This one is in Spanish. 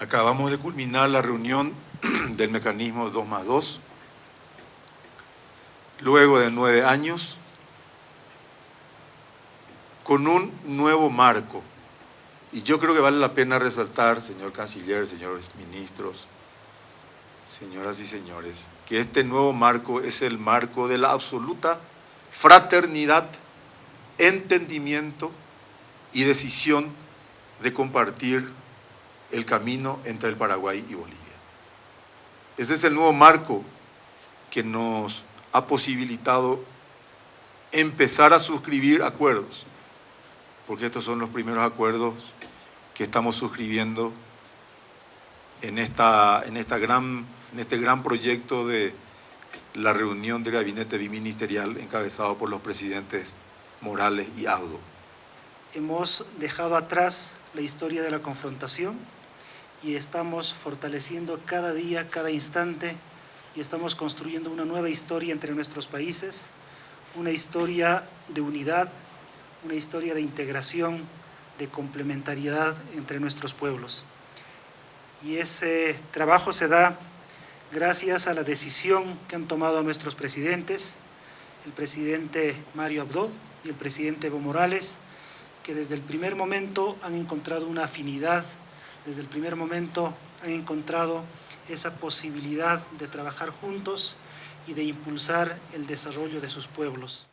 Acabamos de culminar la reunión del mecanismo 2 más 2. Luego de nueve años, con un nuevo marco. Y yo creo que vale la pena resaltar, señor canciller, señores ministros, señoras y señores, que este nuevo marco es el marco de la absoluta fraternidad, entendimiento y decisión de compartir el camino entre el Paraguay y Bolivia. Ese es el nuevo marco que nos ha posibilitado empezar a suscribir acuerdos, porque estos son los primeros acuerdos que estamos suscribiendo en, esta, en, esta gran, en este gran proyecto de la reunión del gabinete biministerial encabezado por los presidentes Morales y Audo. Hemos dejado atrás la historia de la confrontación, y estamos fortaleciendo cada día, cada instante y estamos construyendo una nueva historia entre nuestros países, una historia de unidad, una historia de integración, de complementariedad entre nuestros pueblos. Y ese trabajo se da gracias a la decisión que han tomado nuestros presidentes, el presidente Mario Abdo y el presidente Evo Morales, que desde el primer momento han encontrado una afinidad desde el primer momento han encontrado esa posibilidad de trabajar juntos y de impulsar el desarrollo de sus pueblos.